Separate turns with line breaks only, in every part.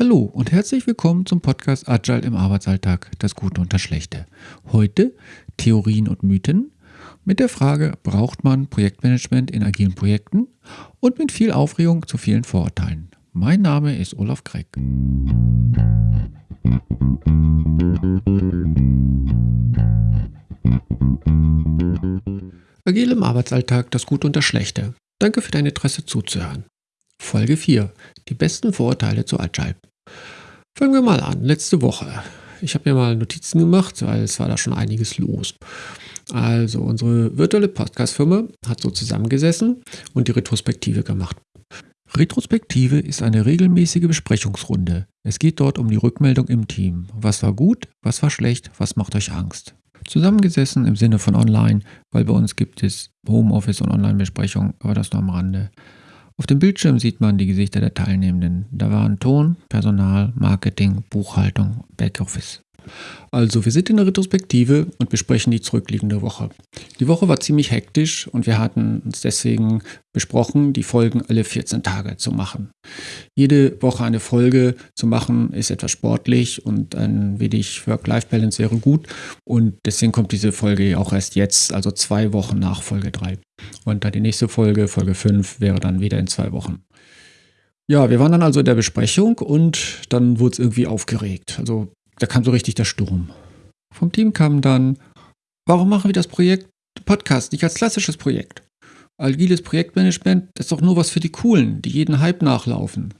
Hallo und herzlich willkommen zum Podcast Agile im Arbeitsalltag, das Gute und das Schlechte. Heute Theorien und Mythen mit der Frage, braucht man Projektmanagement in agilen Projekten und mit viel Aufregung zu vielen Vorurteilen. Mein Name ist Olaf Kreck. Agil im Arbeitsalltag, das Gute und das Schlechte. Danke für dein Interesse zuzuhören. Folge 4. Die besten Vorurteile zu Agile. Fangen wir mal an. Letzte Woche. Ich habe mir mal Notizen gemacht, weil es war da schon einiges los. Also unsere virtuelle Podcast-Firma hat so zusammengesessen und die Retrospektive gemacht. Retrospektive ist eine regelmäßige Besprechungsrunde. Es geht dort um die Rückmeldung im Team. Was war gut, was war schlecht, was macht euch Angst? Zusammengesessen im Sinne von online, weil bei uns gibt es Homeoffice und Online-Besprechungen, aber das nur am Rande. Auf dem Bildschirm sieht man die Gesichter der Teilnehmenden. Da waren Ton, Personal, Marketing, Buchhaltung, Backoffice. Also, wir sind in der Retrospektive und besprechen die zurückliegende Woche. Die Woche war ziemlich hektisch und wir hatten uns deswegen besprochen, die Folgen alle 14 Tage zu machen. Jede Woche eine Folge zu machen ist etwas sportlich und ein wenig Work-Life-Balance wäre gut und deswegen kommt diese Folge auch erst jetzt, also zwei Wochen nach Folge 3. Und dann die nächste Folge, Folge 5, wäre dann wieder in zwei Wochen. Ja, wir waren dann also in der Besprechung und dann wurde es irgendwie aufgeregt. Also da kam so richtig der Sturm. Vom Team kam dann, warum machen wir das Projekt Podcast nicht als klassisches Projekt? Agiles Projektmanagement, ist doch nur was für die Coolen, die jeden Hype nachlaufen.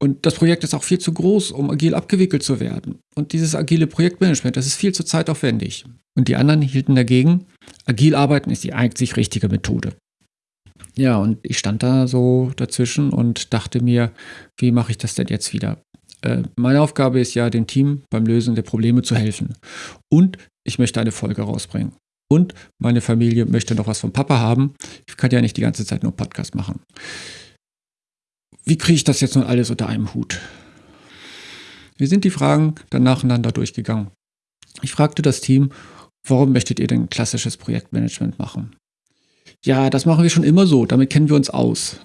Und das Projekt ist auch viel zu groß, um agil abgewickelt zu werden. Und dieses agile Projektmanagement, das ist viel zu zeitaufwendig. Und die anderen hielten dagegen, agil arbeiten ist die einzig richtige Methode. Ja, und ich stand da so dazwischen und dachte mir, wie mache ich das denn jetzt wieder? Äh, meine Aufgabe ist ja, dem Team beim Lösen der Probleme zu helfen. Und ich möchte eine Folge rausbringen. Und meine Familie möchte noch was vom Papa haben. Ich kann ja nicht die ganze Zeit nur Podcast machen. Wie kriege ich das jetzt nun alles unter einem Hut? Wir sind die Fragen dann nacheinander durchgegangen. Ich fragte das Team, warum möchtet ihr denn klassisches Projektmanagement machen? Ja, das machen wir schon immer so, damit kennen wir uns aus.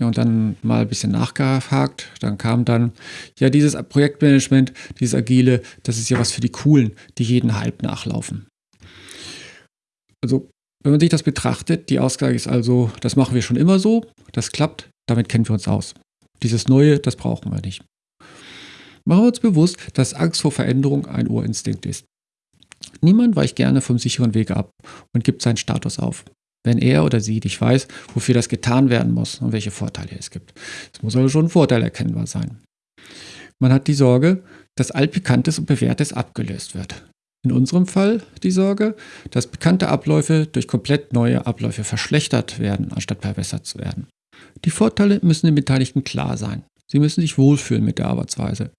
Ja, und dann mal ein bisschen nachgehakt. Dann kam dann, ja, dieses Projektmanagement, dieses Agile, das ist ja was für die Coolen, die jeden Hype nachlaufen. Also, wenn man sich das betrachtet, die Aussage ist also, das machen wir schon immer so, das klappt, damit kennen wir uns aus. Dieses Neue, das brauchen wir nicht. Machen wir uns bewusst, dass Angst vor Veränderung ein Urinstinkt ist. Niemand weicht gerne vom sicheren Weg ab und gibt seinen Status auf wenn er oder sie nicht weiß, wofür das getan werden muss und welche Vorteile es gibt. Es muss also schon ein Vorteil erkennbar sein. Man hat die Sorge, dass altbekanntes und bewährtes abgelöst wird. In unserem Fall die Sorge, dass bekannte Abläufe durch komplett neue Abläufe verschlechtert werden, anstatt verbessert zu werden. Die Vorteile müssen den Beteiligten klar sein. Sie müssen sich wohlfühlen mit der Arbeitsweise.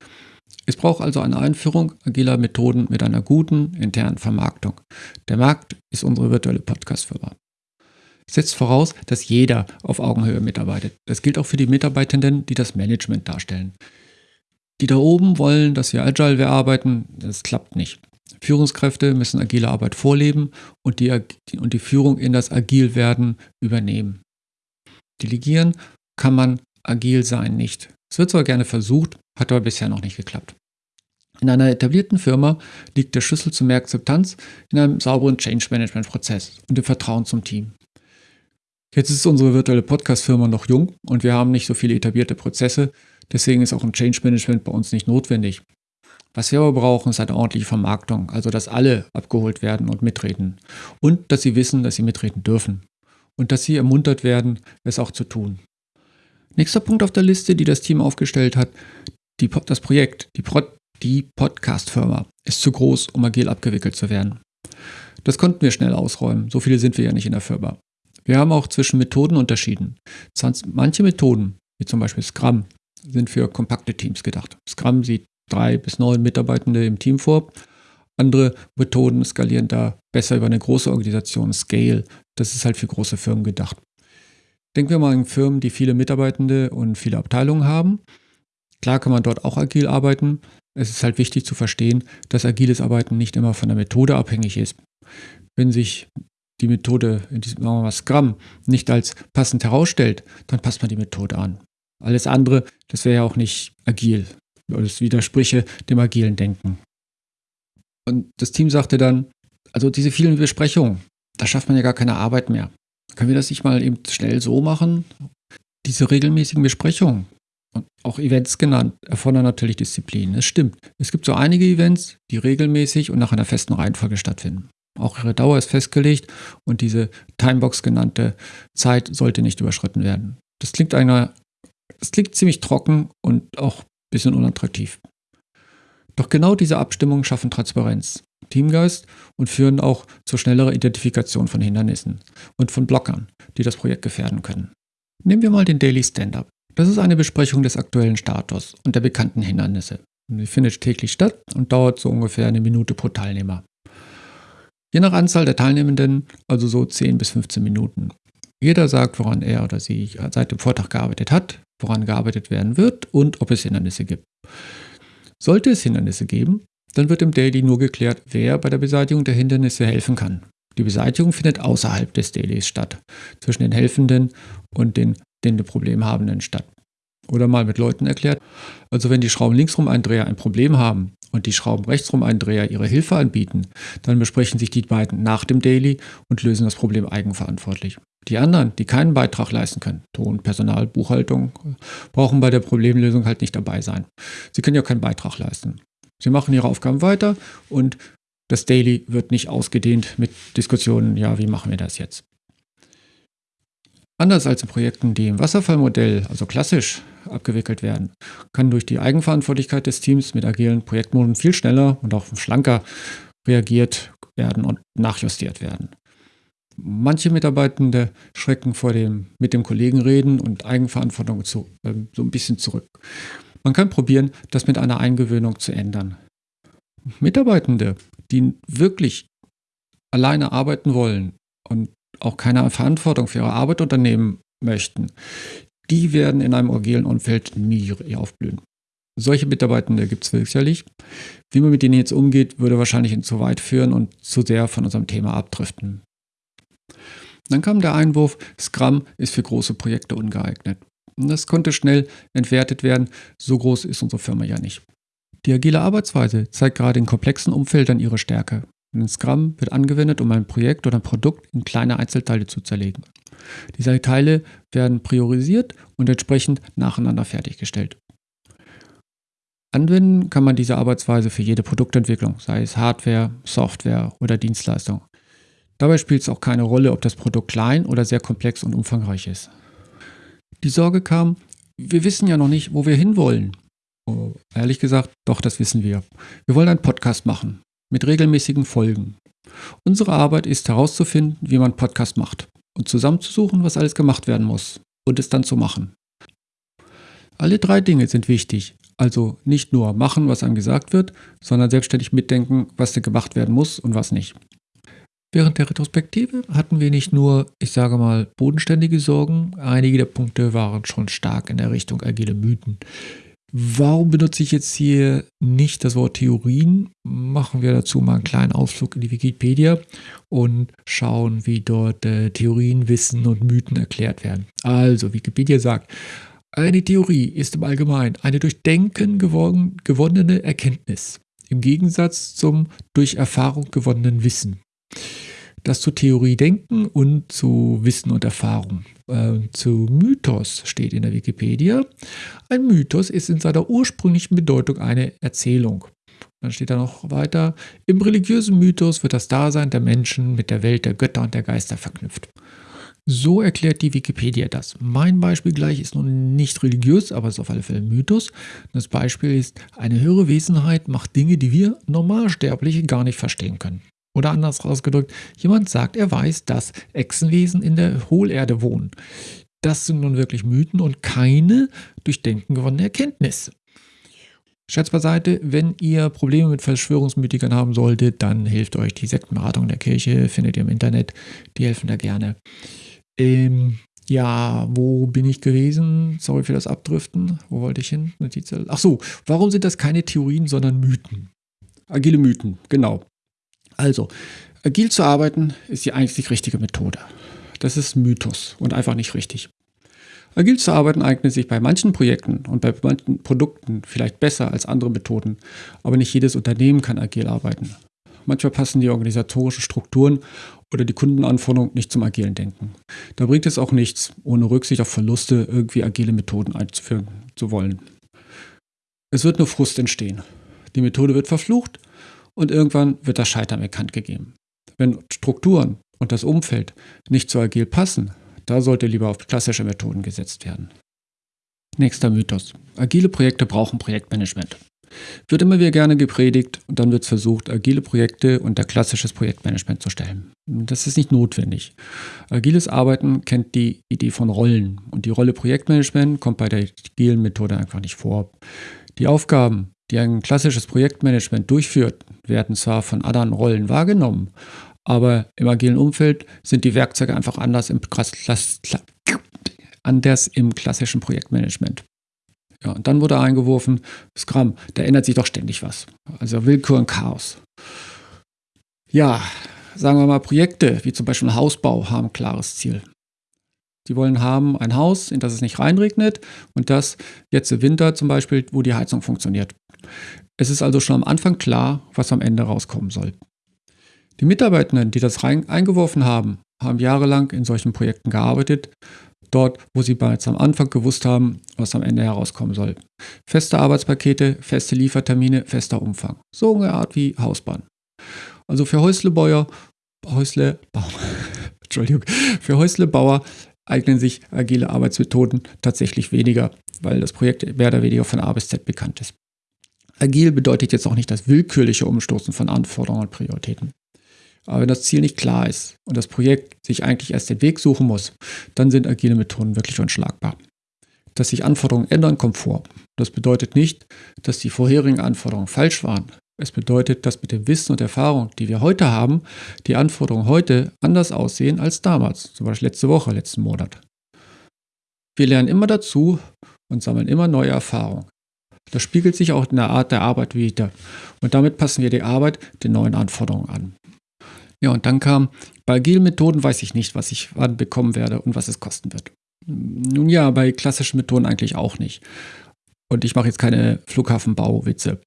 Es braucht also eine Einführung agiler Methoden mit einer guten internen Vermarktung. Der Markt ist unsere virtuelle Podcast-Firma setzt voraus, dass jeder auf Augenhöhe mitarbeitet. Das gilt auch für die Mitarbeitenden, die das Management darstellen. Die da oben wollen, dass wir agile arbeiten, das klappt nicht. Führungskräfte müssen agile Arbeit vorleben und die, und die Führung in das Agilwerden übernehmen. Delegieren kann man agil sein nicht. Es wird zwar gerne versucht, hat aber bisher noch nicht geklappt. In einer etablierten Firma liegt der Schlüssel zu mehr Akzeptanz in einem sauberen Change Management Prozess und im Vertrauen zum Team. Jetzt ist unsere virtuelle Podcast-Firma noch jung und wir haben nicht so viele etablierte Prozesse. Deswegen ist auch ein Change Management bei uns nicht notwendig. Was wir aber brauchen, ist eine ordentliche Vermarktung, also dass alle abgeholt werden und mitreden. Und dass sie wissen, dass sie mitreden dürfen. Und dass sie ermuntert werden, es auch zu tun. Nächster Punkt auf der Liste, die das Team aufgestellt hat, die, das Projekt, die, Pod, die Podcast-Firma, ist zu groß, um agil abgewickelt zu werden. Das konnten wir schnell ausräumen. So viele sind wir ja nicht in der Firma. Wir haben auch zwischen Methoden unterschieden. Manche Methoden, wie zum Beispiel Scrum, sind für kompakte Teams gedacht. Scrum sieht drei bis neun Mitarbeitende im Team vor. Andere Methoden skalieren da besser über eine große Organisation, Scale. Das ist halt für große Firmen gedacht. Denken wir mal an Firmen, die viele Mitarbeitende und viele Abteilungen haben. Klar kann man dort auch agil arbeiten. Es ist halt wichtig zu verstehen, dass agiles Arbeiten nicht immer von der Methode abhängig ist. Wenn sich die Methode, in diesem sagen wir mal Scrum, nicht als passend herausstellt, dann passt man die Methode an.
Alles andere, das wäre ja auch nicht agil. Das widerspräche dem agilen Denken. Und das Team sagte dann, also diese vielen Besprechungen, da schafft man ja gar keine Arbeit mehr. Können wir das nicht mal eben schnell so machen? Diese regelmäßigen Besprechungen, und auch Events genannt, erfordern natürlich Disziplin. Es stimmt. Es gibt so einige Events, die regelmäßig und nach einer festen Reihenfolge stattfinden. Auch ihre Dauer ist festgelegt und diese Timebox genannte Zeit sollte nicht überschritten werden. Das klingt einer, das klingt ziemlich trocken und auch ein bisschen unattraktiv. Doch genau diese Abstimmungen schaffen Transparenz, Teamgeist und führen auch zur schnelleren Identifikation von Hindernissen und von Blockern, die das Projekt gefährden können. Nehmen wir mal den Daily Stand-up. Das ist eine Besprechung des aktuellen Status und der bekannten Hindernisse. Sie findet täglich statt und dauert so ungefähr eine Minute pro Teilnehmer. Je nach Anzahl der Teilnehmenden also so 10 bis 15 Minuten. Jeder sagt, woran er oder sie seit dem Vortrag gearbeitet hat, woran gearbeitet werden wird und ob es Hindernisse gibt. Sollte es Hindernisse geben, dann wird im Daily nur geklärt, wer bei der Beseitigung der Hindernisse helfen kann. Die Beseitigung findet außerhalb des Dailies statt, zwischen den Helfenden und den, den Problem statt. Oder mal mit Leuten erklärt, also wenn die Schrauben linksrum Eindreher ein Problem haben und die Schrauben rechtsrum Eindreher ihre Hilfe anbieten, dann besprechen sich die beiden nach dem Daily und lösen das Problem eigenverantwortlich. Die anderen, die keinen Beitrag leisten können, Ton, Personal, Buchhaltung, brauchen bei der Problemlösung halt nicht dabei sein. Sie können ja keinen Beitrag leisten. Sie machen ihre Aufgaben weiter und das Daily wird nicht ausgedehnt mit Diskussionen, ja, wie machen wir das jetzt? Anders als in Projekten, die im Wasserfallmodell, also klassisch, abgewickelt werden, kann durch die Eigenverantwortlichkeit des Teams mit agilen Projektmoden viel schneller und auch schlanker reagiert werden und nachjustiert werden. Manche Mitarbeitende schrecken vor dem mit dem Kollegen reden und Eigenverantwortung zu, äh, so ein bisschen zurück. Man kann probieren, das mit einer Eingewöhnung zu ändern. Mitarbeitende, die wirklich alleine arbeiten wollen und auch keine Verantwortung für ihre Arbeit unternehmen möchten, die werden in einem agilen Umfeld nie aufblühen. Solche Mitarbeitende gibt es sicherlich. Wie man mit denen jetzt umgeht, würde wahrscheinlich zu weit führen und zu sehr von unserem Thema abdriften. Dann kam der Einwurf, Scrum ist für große Projekte ungeeignet. Und das konnte schnell entwertet werden, so groß ist unsere Firma ja nicht. Die agile Arbeitsweise zeigt gerade in komplexen Umfeldern ihre Stärke. Ein Scrum wird angewendet, um ein Projekt oder ein Produkt in kleine Einzelteile zu zerlegen. Diese Teile werden priorisiert und entsprechend nacheinander fertiggestellt. Anwenden kann man diese Arbeitsweise für jede Produktentwicklung, sei es Hardware, Software oder Dienstleistung. Dabei spielt es auch keine Rolle, ob das Produkt klein oder sehr komplex und umfangreich ist. Die Sorge kam, wir wissen ja noch nicht, wo wir hinwollen. Oh, ehrlich gesagt, doch, das wissen wir. Wir wollen einen Podcast machen mit regelmäßigen Folgen. Unsere Arbeit ist herauszufinden, wie man Podcast macht und zusammenzusuchen, was alles gemacht werden muss und es dann zu machen. Alle drei Dinge sind wichtig. Also nicht nur machen, was einem gesagt wird, sondern selbstständig mitdenken, was denn gemacht werden muss und was nicht. Während der Retrospektive hatten wir nicht nur, ich sage mal, bodenständige Sorgen, einige der Punkte waren schon stark in der Richtung agile Mythen. Warum benutze ich jetzt hier nicht das Wort Theorien? Machen wir dazu mal einen kleinen Ausflug in die Wikipedia und schauen, wie dort äh, Theorien, Wissen und Mythen erklärt werden. Also, Wikipedia sagt, eine Theorie ist im Allgemeinen eine durch Denken gewon gewonnene Erkenntnis, im Gegensatz zum durch Erfahrung gewonnenen Wissen das zu Theorie denken und zu Wissen und Erfahrung. Äh, zu Mythos steht in der Wikipedia. Ein Mythos ist in seiner ursprünglichen Bedeutung eine Erzählung. Dann steht da noch weiter, im religiösen Mythos wird das Dasein der Menschen mit der Welt der Götter und der Geister verknüpft. So erklärt die Wikipedia das. Mein Beispiel gleich ist nun nicht religiös, aber es ist auf alle Fälle ein Mythos. Das Beispiel ist, eine höhere Wesenheit macht Dinge, die wir Normalsterbliche gar nicht verstehen können. Oder anders ausgedrückt, jemand sagt, er weiß, dass Echsenwesen in der Hohlerde wohnen. Das sind nun wirklich Mythen und keine durch Denken gewonnene Erkenntnis. Scherz beiseite, wenn ihr Probleme mit Verschwörungsmythikern haben solltet, dann hilft euch die Sektenberatung der Kirche, findet ihr im Internet, die helfen da gerne. Ähm, ja, wo bin ich gewesen? Sorry für das Abdriften. Wo wollte ich hin? Ach so, warum sind das keine Theorien, sondern Mythen? Agile Mythen, genau. Also, agil zu arbeiten ist die einzig richtige Methode. Das ist Mythos und einfach nicht richtig. Agil zu arbeiten eignet sich bei manchen Projekten und bei manchen Produkten vielleicht besser als andere Methoden, aber nicht jedes Unternehmen kann agil arbeiten. Manchmal passen die organisatorischen Strukturen oder die Kundenanforderungen nicht zum agilen Denken. Da bringt es auch nichts, ohne Rücksicht auf Verluste irgendwie agile Methoden einzuführen zu wollen. Es wird nur Frust entstehen. Die Methode wird verflucht und irgendwann wird das Scheitern bekannt gegeben. Wenn Strukturen und das Umfeld nicht so agil passen, da sollte lieber auf klassische Methoden gesetzt werden. Nächster Mythos. Agile Projekte brauchen Projektmanagement. Wird immer wieder gerne gepredigt und dann wird versucht, agile Projekte unter klassisches Projektmanagement zu stellen. Das ist nicht notwendig. Agiles Arbeiten kennt die Idee von Rollen und die Rolle Projektmanagement kommt bei der agilen Methode einfach nicht vor. Die Aufgaben, die ein klassisches Projektmanagement durchführt, werden zwar von anderen Rollen wahrgenommen, aber im agilen Umfeld sind die Werkzeuge einfach anders im, anders im klassischen Projektmanagement. Ja, und dann wurde eingeworfen, Scrum, da ändert sich doch ständig was. Also Willkür und Chaos. Ja, sagen wir mal, Projekte wie zum Beispiel Hausbau haben ein klares Ziel. Die wollen haben ein Haus, in das es nicht reinregnet und das jetzt im Winter zum Beispiel, wo die Heizung funktioniert. Es ist also schon am Anfang klar, was am Ende rauskommen soll. Die Mitarbeitenden, die das rein eingeworfen haben, haben jahrelang in solchen Projekten gearbeitet, dort, wo sie bereits am Anfang gewusst haben, was am Ende herauskommen soll. Feste Arbeitspakete, feste Liefertermine, fester Umfang. So eine Art wie Hausbahn. Also für Häuslebauer, Häuslebauer, Entschuldigung, für Häuslebauer eignen sich agile Arbeitsmethoden tatsächlich weniger, weil das Projekt mehr oder weniger von A bis Z bekannt ist. Agil bedeutet jetzt auch nicht das willkürliche Umstoßen von Anforderungen und Prioritäten. Aber wenn das Ziel nicht klar ist und das Projekt sich eigentlich erst den Weg suchen muss, dann sind agile Methoden wirklich unschlagbar. Dass sich Anforderungen ändern, kommt vor. Das bedeutet nicht, dass die vorherigen Anforderungen falsch waren. Es bedeutet, dass mit dem Wissen und Erfahrung, die wir heute haben, die Anforderungen heute anders aussehen als damals, zum Beispiel letzte Woche, letzten Monat. Wir lernen immer dazu und sammeln immer neue Erfahrungen. Das spiegelt sich auch in der Art der Arbeit wieder. Und damit passen wir die Arbeit den neuen Anforderungen an. Ja, und dann kam, bei agilen Methoden weiß ich nicht, was ich wann bekommen werde und was es kosten wird. Nun ja, bei klassischen Methoden eigentlich auch nicht. Und ich mache jetzt keine Flughafenbauwitze.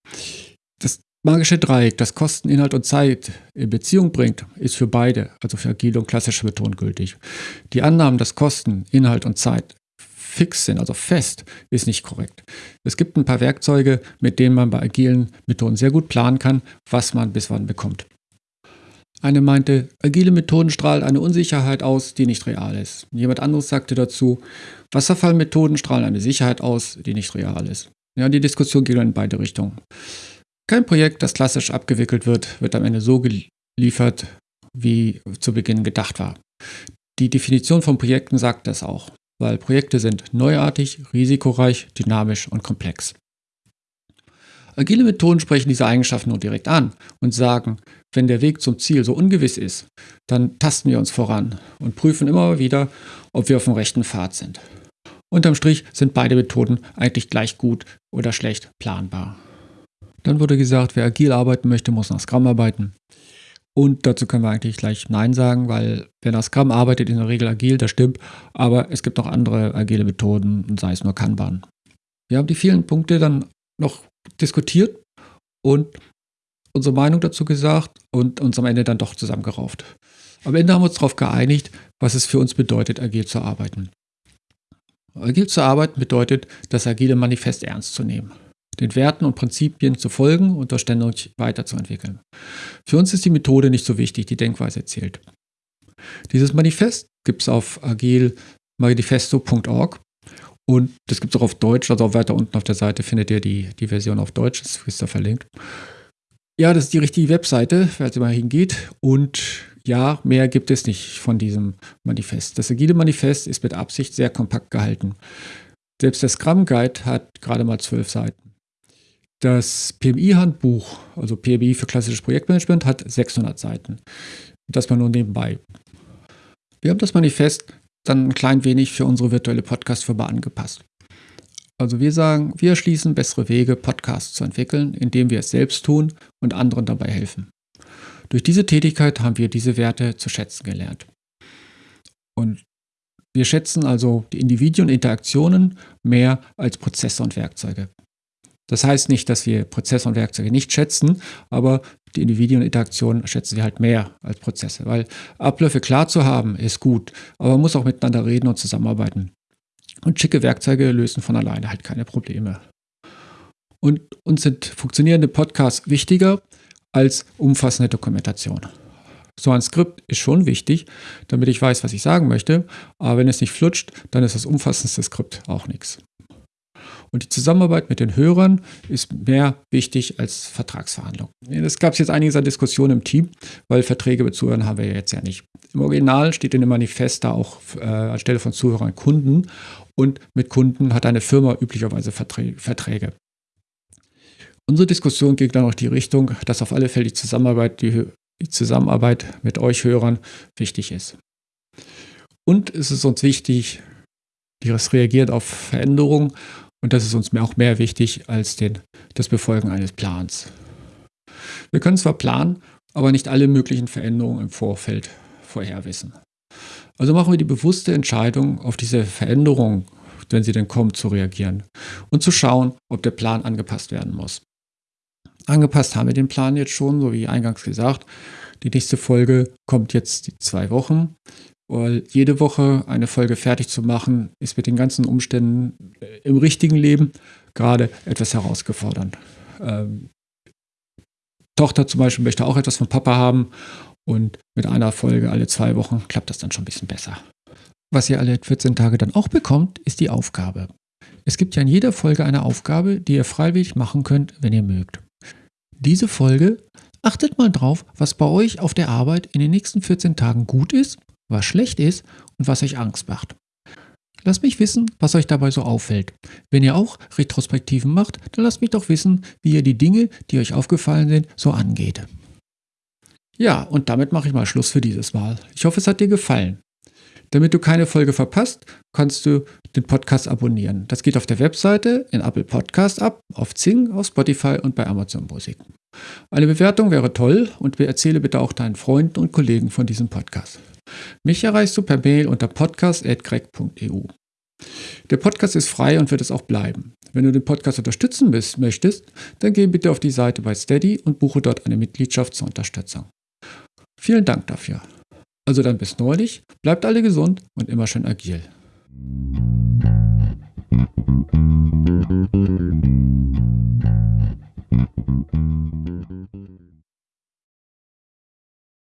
Das magische Dreieck, das Kosten, Inhalt und Zeit in Beziehung bringt, ist für beide, also für agile und klassische Methoden gültig. Die Annahmen, dass Kosten, Inhalt und Zeit fix sind, also fest, ist nicht korrekt. Es gibt ein paar Werkzeuge, mit denen man bei agilen Methoden sehr gut planen kann, was man bis wann bekommt. Eine meinte, agile Methoden strahlen eine Unsicherheit aus, die nicht real ist. Jemand anderes sagte dazu, Wasserfallmethoden strahlen eine Sicherheit aus, die nicht real ist. Ja, die Diskussion ging in beide Richtungen. Kein Projekt, das klassisch abgewickelt wird, wird am Ende so geliefert, wie zu Beginn gedacht war. Die Definition von Projekten sagt das auch, weil Projekte sind neuartig, risikoreich, dynamisch und komplex. Agile Methoden sprechen diese Eigenschaften nur direkt an und sagen, wenn der Weg zum Ziel so ungewiss ist, dann tasten wir uns voran und prüfen immer wieder, ob wir auf dem rechten Pfad sind. Unterm Strich sind beide Methoden eigentlich gleich gut oder schlecht planbar. Dann wurde gesagt, wer agil arbeiten möchte, muss nach Scrum arbeiten. Und dazu können wir eigentlich gleich Nein sagen, weil wer nach Scrum arbeitet, in der Regel agil, das stimmt, aber es gibt noch andere agile Methoden, sei es nur Kanban. Wir haben die vielen Punkte dann noch diskutiert und unsere Meinung dazu gesagt und uns am Ende dann doch zusammengerauft. Am Ende haben wir uns darauf geeinigt, was es für uns bedeutet, agil zu arbeiten. Agil zu arbeiten bedeutet, das agile Manifest ernst zu nehmen, den Werten und Prinzipien zu folgen und das ständig weiterzuentwickeln. Für uns ist die Methode nicht so wichtig, die Denkweise zählt. Dieses Manifest gibt es auf agilmanifesto.org und das gibt es auch auf Deutsch, also auch weiter unten auf der Seite findet ihr die, die Version auf Deutsch, das ist da verlinkt. Ja, das ist die richtige Webseite, falls ihr mal hingeht. Und ja, mehr gibt es nicht von diesem Manifest. Das agile Manifest ist mit Absicht sehr kompakt gehalten. Selbst der Scrum Guide hat gerade mal zwölf Seiten. Das PMI-Handbuch, also PMI für klassisches Projektmanagement, hat 600 Seiten. Das mal nur nebenbei. Wir haben das Manifest dann ein klein wenig für unsere virtuelle Podcast-Firma angepasst. Also wir sagen, wir erschließen bessere Wege, Podcasts zu entwickeln, indem wir es selbst tun und anderen dabei helfen. Durch diese Tätigkeit haben wir diese Werte zu schätzen gelernt. Und Wir schätzen also die Individuen Interaktionen mehr als Prozesse und Werkzeuge. Das heißt nicht, dass wir Prozesse und Werkzeuge nicht schätzen, aber die Individuen und Interaktionen schätzen wir halt mehr als Prozesse, weil Abläufe klar zu haben ist gut, aber man muss auch miteinander reden und zusammenarbeiten. Und schicke Werkzeuge lösen von alleine halt keine Probleme. Und uns sind funktionierende Podcasts wichtiger als umfassende Dokumentation. So ein Skript ist schon wichtig, damit ich weiß, was ich sagen möchte, aber wenn es nicht flutscht, dann ist das umfassendste Skript auch nichts. Und die Zusammenarbeit mit den Hörern ist mehr wichtig als Vertragsverhandlungen. Es gab jetzt einiges an Diskussionen im Team, weil Verträge mit Zuhörern haben wir ja jetzt ja nicht. Im Original steht in dem Manifest da auch äh, anstelle von Zuhörern Kunden und mit Kunden hat eine Firma üblicherweise Verträge. Unsere Diskussion ging dann auch die Richtung, dass auf alle Fälle die Zusammenarbeit, die, die Zusammenarbeit mit euch Hörern wichtig ist. Und es ist uns wichtig, das reagiert auf Veränderungen und das ist uns auch mehr wichtig als den, das Befolgen eines Plans. Wir können zwar planen, aber nicht alle möglichen Veränderungen im Vorfeld vorherwissen. Also machen wir die bewusste Entscheidung, auf diese Veränderung, wenn sie denn kommt, zu reagieren und zu schauen, ob der Plan angepasst werden muss. Angepasst haben wir den Plan jetzt schon, so wie eingangs gesagt. Die nächste Folge kommt jetzt die zwei Wochen. Weil jede Woche eine Folge fertig zu machen, ist mit den ganzen Umständen äh, im richtigen Leben gerade etwas herausgefordernd. Ähm, Tochter zum Beispiel möchte auch etwas von Papa haben und mit einer Folge alle zwei Wochen klappt das dann schon ein bisschen besser. Was ihr alle 14 Tage dann auch bekommt, ist die Aufgabe. Es gibt ja in jeder Folge eine Aufgabe, die ihr freiwillig machen könnt, wenn ihr mögt. Diese Folge achtet mal drauf, was bei euch auf der Arbeit in den nächsten 14 Tagen gut ist was schlecht ist und was euch Angst macht. Lasst mich wissen, was euch dabei so auffällt. Wenn ihr auch Retrospektiven macht, dann lasst mich doch wissen, wie ihr die Dinge, die euch aufgefallen sind, so angeht. Ja, und damit mache ich mal Schluss für dieses Mal. Ich hoffe, es hat dir gefallen. Damit du keine Folge verpasst, kannst du den Podcast abonnieren. Das geht auf der Webseite, in Apple Podcast ab, auf Zing, auf Spotify und bei Amazon Musik. Eine Bewertung wäre toll und erzähle bitte auch deinen Freunden und Kollegen von diesem Podcast. Mich erreichst du per Mail unter podcast.greg.eu. Der Podcast ist frei und wird es auch bleiben. Wenn du den Podcast unterstützen bist, möchtest, dann geh bitte auf die Seite bei Steady und buche dort eine Mitgliedschaft zur Unterstützung. Vielen Dank dafür. Also dann bis neulich, bleibt alle gesund und immer schön agil.